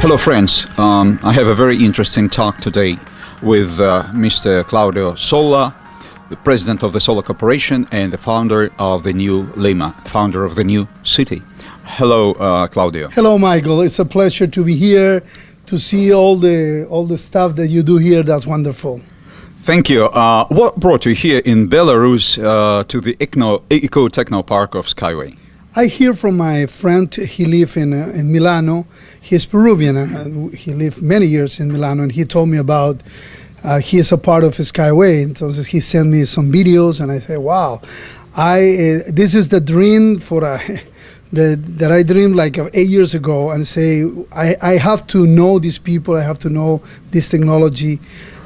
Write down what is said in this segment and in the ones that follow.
Hello, friends. Um, I have a very interesting talk today with uh, Mr. Claudio Sola, the president of the Sola Corporation and the founder of the new Lima, founder of the new city. Hello, uh, Claudio. Hello, Michael. It's a pleasure to be here to see all the all the stuff that you do here. That's wonderful. Thank you. Uh, what brought you here in Belarus uh, to the Eco Techno Park of Skyway? I hear from my friend. He lives in uh, in Milano. He's Peruvian. Uh, he lived many years in Milano, and he told me about. Uh, he is a part of Skyway, and so he sent me some videos, and I said, "Wow, I uh, this is the dream for a." that, that I dreamed like eight years ago and say I, I have to know these people I have to know this technology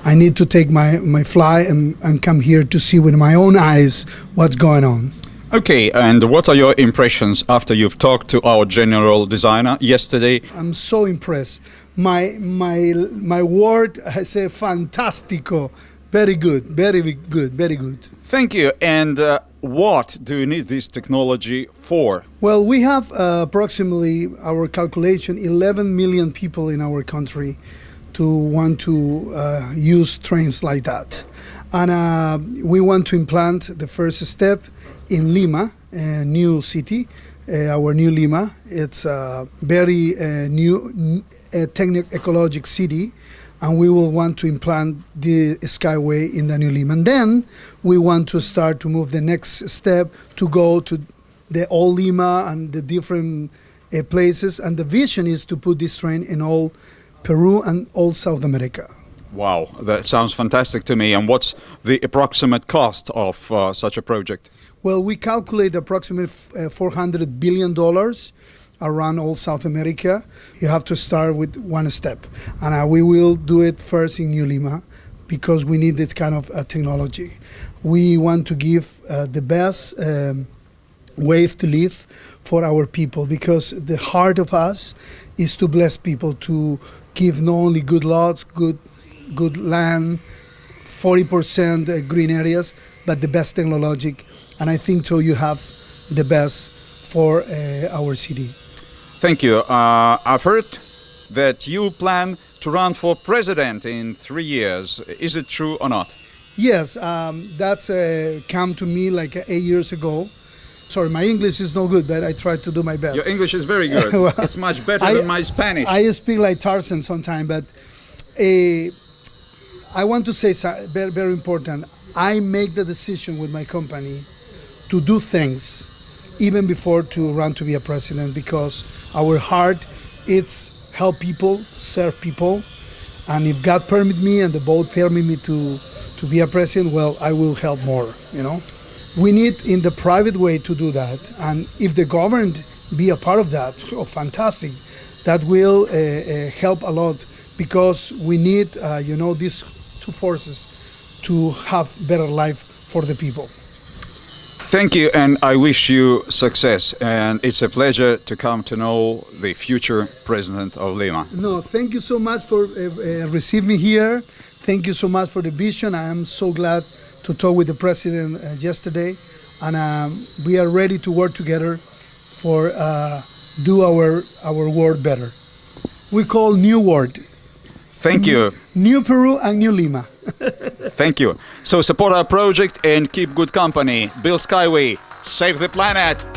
I need to take my, my fly and, and come here to see with my own eyes what's going on. Okay, and what are your impressions after you've talked to our general designer yesterday? I'm so impressed. My my my word, I say fantastico. Very good, very good, very good. Thank you. And uh, what do you need this technology for? Well, we have uh, approximately our calculation 11 million people in our country to want to uh, use trains like that. And uh, we want to implant the first step in Lima, a new city, uh, our new Lima. It's a very uh, new uh, techno-ecologic city and we will want to implant the Skyway in the new Lima. And then we want to start to move the next step to go to the old Lima and the different uh, places. And the vision is to put this train in all Peru and all South America. Wow, that sounds fantastic to me. And what's the approximate cost of uh, such a project? Well, we calculate approximately uh, $400 billion around all South America. You have to start with one step. And uh, we will do it first in New Lima because we need this kind of uh, technology. We want to give uh, the best um, to live for our people because the heart of us is to bless people, to give not only good lots, good, good land, 40% uh, green areas, but the best technology. And I think so you have the best for uh, our city. Thank you. Uh, I've heard that you plan to run for president in three years. Is it true or not? Yes, um, that's uh, come to me like eight years ago. Sorry, my English is no good, but I try to do my best. Your English is very good. well, it's much better I, than my Spanish. I speak like Tarzan sometimes, but uh, I want to say very, very important. I make the decision with my company to do things even before to run to be a president because our heart it's help people, serve people, and if God permit me and the vote permit me to to be a president, well, I will help more. You know we need in the private way to do that. And if the government be a part of that, oh, fantastic. That will uh, uh, help a lot because we need, uh, you know, these two forces to have better life for the people. Thank you, and I wish you success. And it's a pleasure to come to know the future president of Lima. No, thank you so much for uh, uh, receiving me here. Thank you so much for the vision. I am so glad to talk with the president uh, yesterday, and um, we are ready to work together for uh, do our our world better. We call New World. Thank you. New Peru and New Lima. Thank you. So support our project and keep good company. Build Skyway. Save the planet.